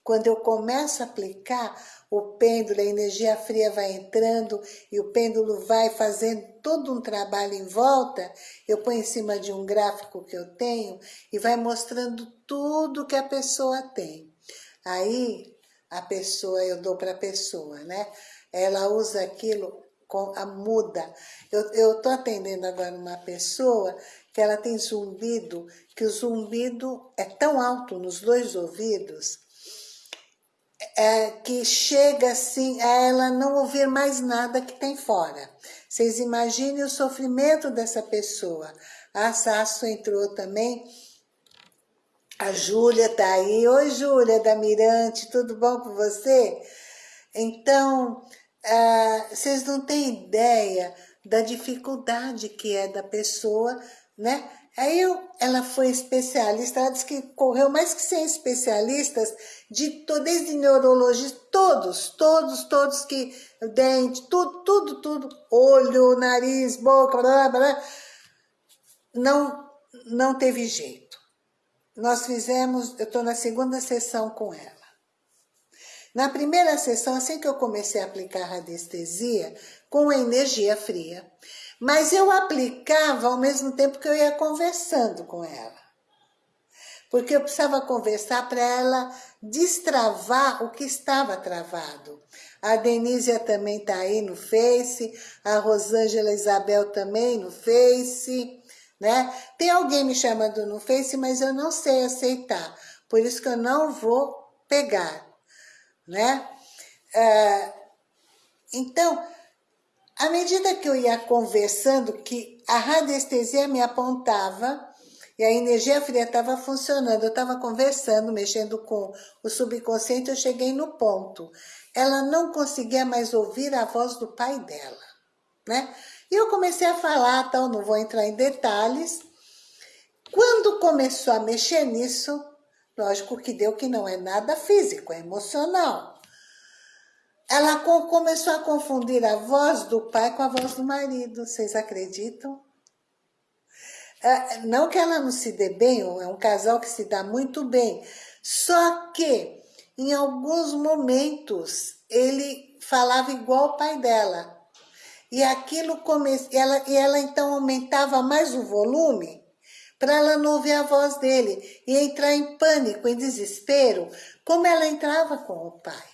Quando eu começo a aplicar, o pêndulo, a energia fria vai entrando e o pêndulo vai fazendo todo um trabalho em volta, eu ponho em cima de um gráfico que eu tenho e vai mostrando tudo que a pessoa tem. Aí, a pessoa, eu dou para a pessoa, né? Ela usa aquilo com a muda. Eu estou atendendo agora uma pessoa que ela tem zumbido, que o zumbido é tão alto nos dois ouvidos, é, que chega assim a ela não ouvir mais nada que tem fora. Vocês imaginem o sofrimento dessa pessoa. A Sasso entrou também. A Júlia tá aí. Oi, Júlia da Mirante, tudo bom com você? Então, ah, vocês não têm ideia da dificuldade que é da pessoa, né? Aí eu, ela foi especialista, ela disse que correu mais que 100 especialistas, de, desde neurologistas, todos, todos, todos que, dente, tudo, tudo, tudo, olho, nariz, boca, blá, blá, não, não teve jeito. Nós fizemos, eu estou na segunda sessão com ela. Na primeira sessão, assim que eu comecei a aplicar a radiestesia, com energia fria, mas eu aplicava ao mesmo tempo que eu ia conversando com ela. Porque eu precisava conversar para ela destravar o que estava travado. A Denísia também está aí no Face, a Rosângela Isabel também no Face, né? Tem alguém me chamando no Face, mas eu não sei aceitar, por isso que eu não vou pegar, né? É, então, à medida que eu ia conversando, que a radiestesia me apontava e a energia fria estava funcionando, eu estava conversando, mexendo com o subconsciente, eu cheguei no ponto. Ela não conseguia mais ouvir a voz do pai dela, né? E eu comecei a falar, tal, não vou entrar em detalhes. Quando começou a mexer nisso, lógico que deu que não é nada físico, é emocional ela começou a confundir a voz do pai com a voz do marido, vocês acreditam? É, não que ela não se dê bem, é um casal que se dá muito bem, só que em alguns momentos ele falava igual o pai dela. E aquilo come... ela, e ela então aumentava mais o volume para ela não ouvir a voz dele e entrar em pânico, em desespero, como ela entrava com o pai.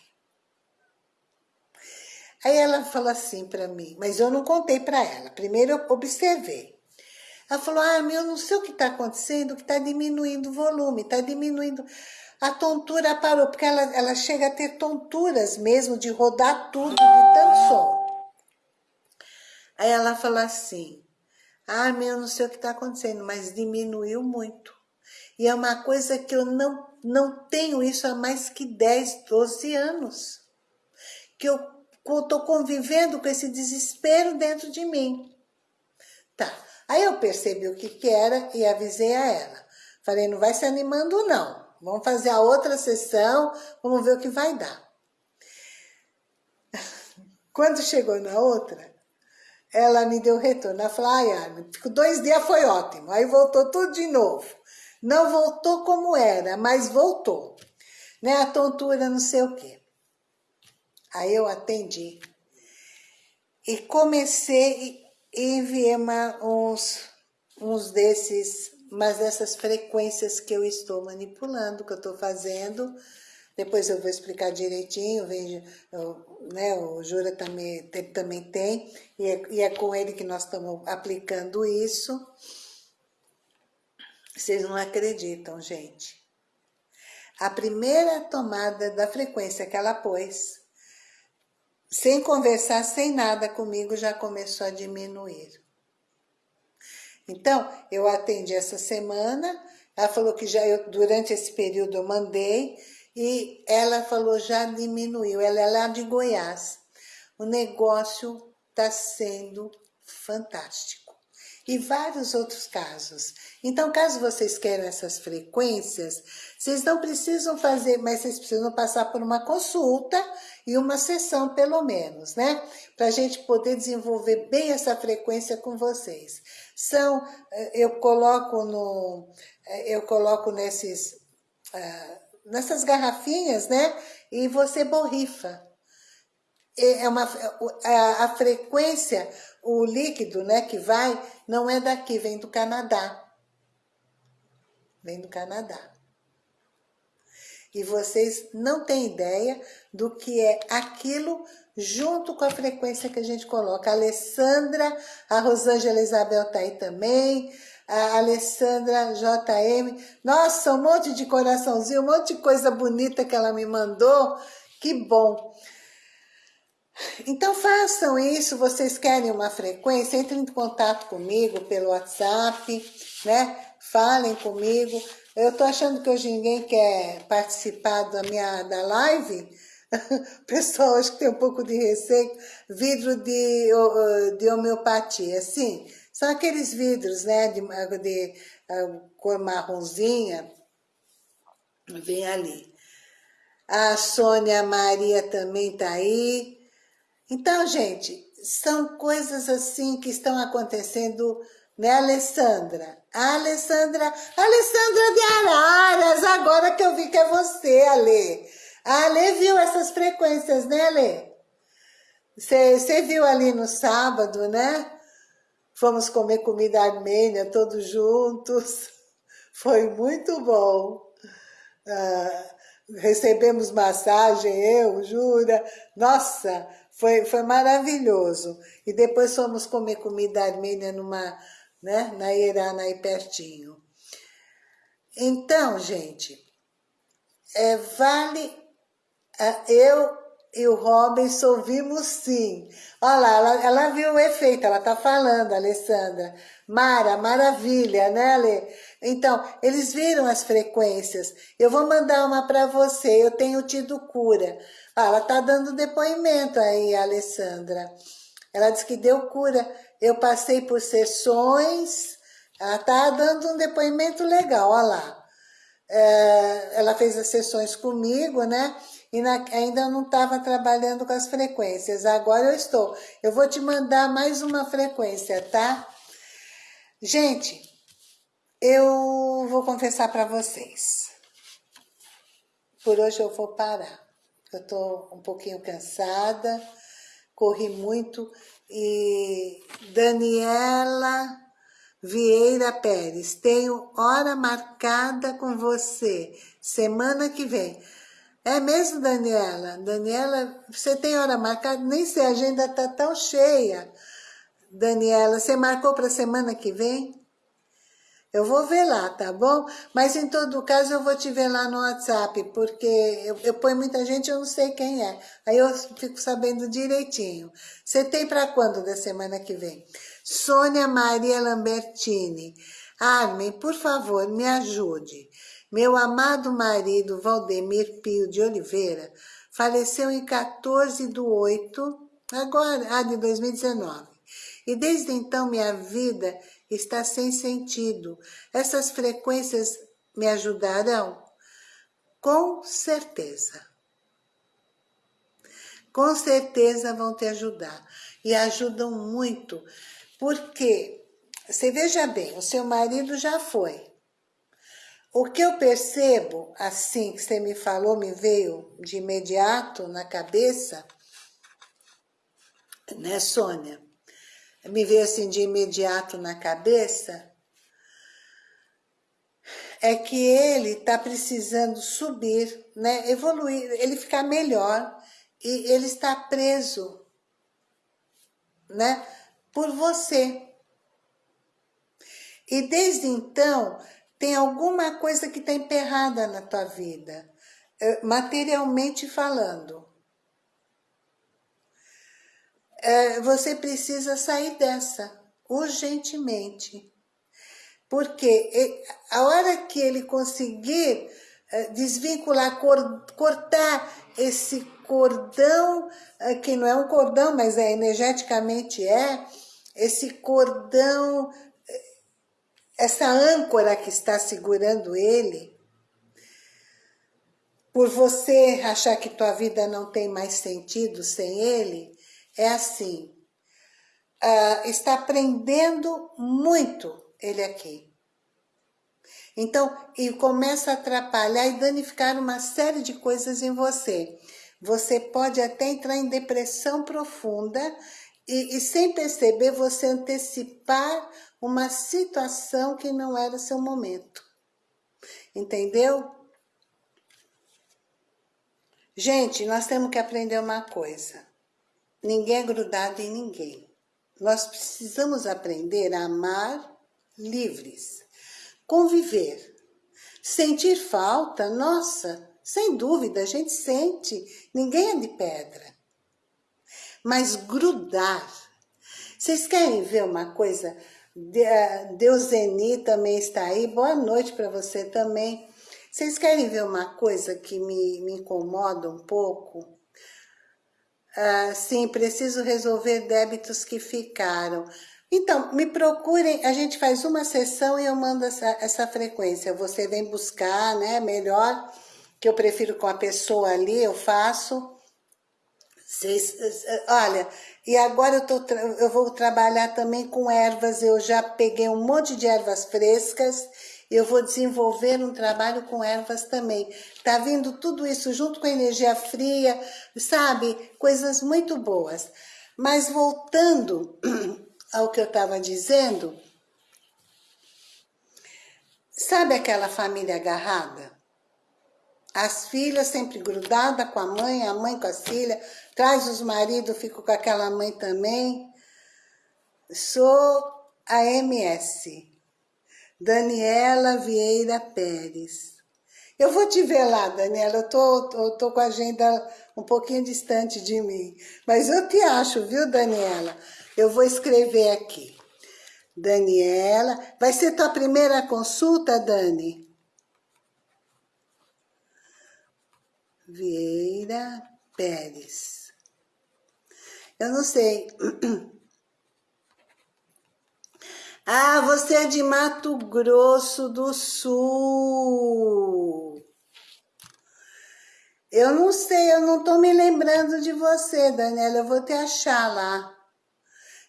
Aí ela falou assim para mim, mas eu não contei para ela. Primeiro eu observei. Ela falou, ah, meu, não sei o que está acontecendo, que está diminuindo o volume, está diminuindo... A tontura parou, porque ela, ela chega a ter tonturas mesmo de rodar tudo de tanto som. Aí ela falou assim, ah, meu, não sei o que está acontecendo, mas diminuiu muito. E é uma coisa que eu não, não tenho isso há mais que 10, 12 anos. Que eu estou convivendo com esse desespero dentro de mim. Tá, aí eu percebi o que que era e avisei a ela. Falei, não vai se animando não, vamos fazer a outra sessão, vamos ver o que vai dar. <laughs> Quando chegou na outra, ela me deu retorno. Ela falou, ai, Armin, dois dias foi ótimo. Aí voltou tudo de novo. Não voltou como era, mas voltou. Né? A tontura, não sei o quê. Aí eu atendi. E comecei e enviei uma, uns, uns desses, mas dessas frequências que eu estou manipulando, que eu estou fazendo. Depois eu vou explicar direitinho, vejo, eu, né, o Jura também, também tem, e é, e é com ele que nós estamos aplicando isso. Vocês não acreditam, gente. A primeira tomada da frequência que ela pôs, sem conversar, sem nada comigo, já começou a diminuir. Então, eu atendi essa semana, ela falou que já eu, durante esse período eu mandei, e ela falou já diminuiu, ela é lá de Goiás. o negócio está sendo fantástico. E vários outros casos. Então, caso vocês queiram essas frequências, vocês não precisam fazer, mas vocês precisam passar por uma consulta e uma sessão, pelo menos, né? Para a gente poder desenvolver bem essa frequência com vocês. São, eh, eu coloco no, eh, eu coloco nesses, uh, nessas garrafinhas, né? E você borrifa. É uma, a, a frequência, o líquido, né, que vai, não é daqui, vem do Canadá. Vem do Canadá. E vocês não têm ideia do que é aquilo junto com a frequência que a gente coloca. A Alessandra, a Rosângela Isabel tá aí também, a Alessandra JM. Nossa, um monte de coraçãozinho, um monte de coisa bonita que ela me mandou. Que bom. Então façam isso, vocês querem uma frequência, entrem em contato comigo pelo WhatsApp, né? Falem comigo. Eu tô achando que hoje ninguém quer participar da minha da live. <laughs> Pessoal acho que tem um pouco de receio. Vidro de, de homeopatia, sim. São aqueles vidros, né, de, de cor marronzinha. Vem ali. A Sônia Maria também tá aí. Então, gente, são coisas assim que estão acontecendo, né, Alessandra? Alessandra, Alessandra de Araras, agora que eu vi que é você, Ale. A Ale viu essas frequências, né, Ale? Você viu ali no sábado, né? Fomos comer comida armênia todos juntos. <laughs> Foi muito bom. Ah, recebemos massagem, eu, Jura. Nossa, foi, foi maravilhoso. E depois fomos comer comida armênia numa, né, na Irana aí pertinho. Então, gente, é, vale... Eu e o Robinson vimos sim. Olha lá, ela, ela viu o efeito, ela tá falando, Alessandra. Mara, maravilha, né, Ale? Então, eles viram as frequências. Eu vou mandar uma para você, eu tenho tido cura. Ah, ela tá dando depoimento aí, Alessandra. Ela disse que deu cura. Eu passei por sessões, ela tá dando um depoimento legal, olha lá. É, ela fez as sessões comigo, né? E na, ainda não estava trabalhando com as frequências. Agora eu estou. Eu vou te mandar mais uma frequência, tá? Gente, eu vou confessar para vocês. Por hoje eu vou parar. Eu estou um pouquinho cansada, corri muito. E Daniela Vieira Pérez, tenho hora marcada com você, semana que vem. É mesmo, Daniela? Daniela, você tem hora marcada? Nem sei, a agenda está tão cheia. Daniela, você marcou para semana que vem? Eu vou ver lá, tá bom? Mas em todo caso eu vou te ver lá no WhatsApp, porque eu, eu ponho muita gente eu não sei quem é. Aí eu fico sabendo direitinho. Você tem para quando da semana que vem? Sônia Maria Lambertini. Armin, por favor, me ajude. Meu amado marido Valdemir Pio de Oliveira faleceu em 14 de 8, agora, ah, de 2019. E desde então minha vida está sem sentido. Essas frequências me ajudarão? Com certeza. Com certeza vão te ajudar. E ajudam muito. Porque, você veja bem, o seu marido já foi. O que eu percebo, assim que você me falou, me veio de imediato na cabeça, né, Sônia? Me veio assim de imediato na cabeça, é que ele está precisando subir, né, evoluir, ele ficar melhor, e ele está preso, né, por você. E desde então, tem alguma coisa que está emperrada na tua vida, eh, materialmente falando você precisa sair dessa, urgentemente. Porque a hora que ele conseguir é, desvincular, cortar esse cordão, eh, que não é um cordão, mas é energeticamente é, esse cordão, essa âncora que está segurando ele, por você achar que tua vida não tem mais sentido sem ele, é assim, uh, está aprendendo muito ele aqui. Então, e começa a atrapalhar e danificar uma série de coisas em você. Você pode até entrar em depressão profunda e, e sem perceber você antecipar uma situação que não era seu momento. Entendeu? Gente, nós temos que aprender uma coisa. Ninguém é grudado em ninguém. Nós precisamos aprender a amar livres. Conviver. Sentir falta, nossa, sem dúvida, a gente sente. Ninguém é de pedra. Mas grudar. Vocês querem ver uma coisa? Eh, Deuseni também está aí. Boa noite para você também. Vocês querem ver uma coisa que me, me incomoda um pouco? Ah, sim, preciso resolver débitos que ficaram. Então, me procurem, a gente faz uma sessão e eu mando essa, essa frequência. Você vem buscar, né, melhor, que eu prefiro com a pessoa ali, eu faço. Vocês, olha, e agora eu, tô, eu vou trabalhar também com ervas, eu já peguei um monte de ervas frescas, eu vou desenvolver um trabalho com ervas também. Tá vindo tudo isso junto com a energia fria, sabe? Coisas muito boas. Mas voltando <clears throat> ao que eu estava dizendo, sabe aquela família agarrada? As filhas sempre grudadas com a mãe, a mãe com as filhas, traz os maridos, fico com aquela mãe também. Sou a MS, Daniela Vieira Pérez. Eu vou te ver lá, Daniela, eu tô, eu tô com a agenda um pouquinho distante de mim, mas eu te acho, viu, Daniela? Eu vou escrever aqui. Daniela, vai ser tua primeira consulta, Dani? Vieira Pérez. Eu não sei. <clears throat> Ah, você é de Mato Grosso do Sul. Eu não sei, eu não tô me lembrando de você, Daniela. Eu vou te achar lá.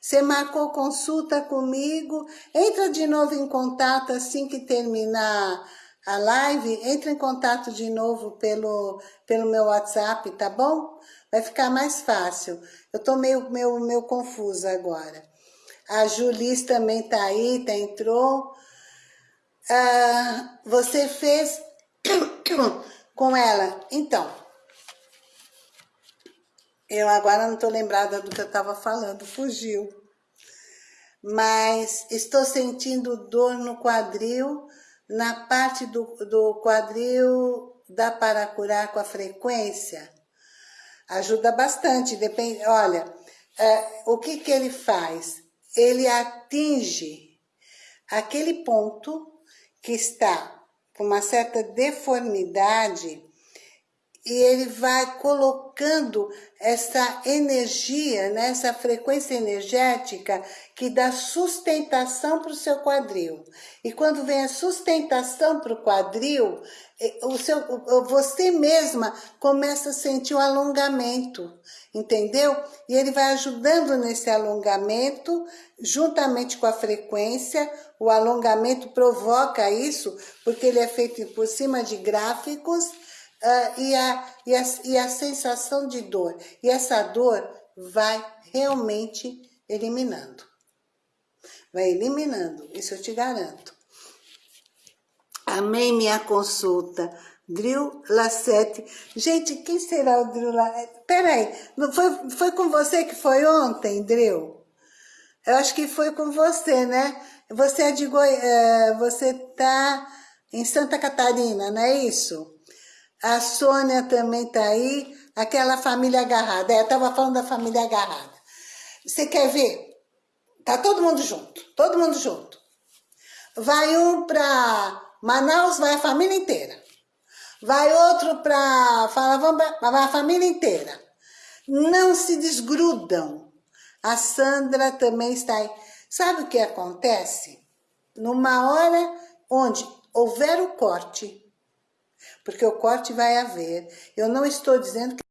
Você marcou consulta comigo, entra de novo em contato assim que terminar a live, entra em contato de novo pelo, pelo meu WhatsApp, tá bom? Vai ficar mais fácil. Eu tô meio, meio, meio confusa agora. A Julis também tá aí, tá, entrou. Ah, você fez <coughs> com ela. Então, eu agora não estou lembrada do que eu estava falando, fugiu. Mas estou sentindo dor no quadril, na parte do, do quadril dá para curar com a frequência? Ajuda bastante, depende, olha, é, o que que ele faz? Ele atinge aquele ponto que está com uma certa deformidade e ele vai colocando essa energia, né, essa frequência energética que dá sustentação para o seu quadril. E quando vem a sustentação para o quadril, o seu, você mesma começa a sentir o alongamento, entendeu? E ele vai ajudando nesse alongamento, juntamente com a frequência, o alongamento provoca isso, porque ele é feito por cima de gráficos, uh, e, a, e, a, e a sensação de dor. E essa dor vai realmente eliminando. Vai eliminando, isso eu te garanto. Amei minha consulta. Drill Lassete. Gente, quem será o Drill Lassete? Peraí, foi, foi com você que foi ontem, Drill? Eu acho que foi com você, né? Você é de Goi... É, você tá em Santa Catarina, não é isso? A Sônia também está aí. Aquela família agarrada. É, eu estava falando da família agarrada. Você quer ver? Tá todo mundo junto. Todo mundo junto. Vai um para Manaus, vai a família inteira. Vai outro para Falavamba, vai a família inteira. Não se desgrudam. A Sandra também está aí. Sabe o que acontece? Numa hora onde houver o corte, porque o corte vai haver. Eu não estou dizendo que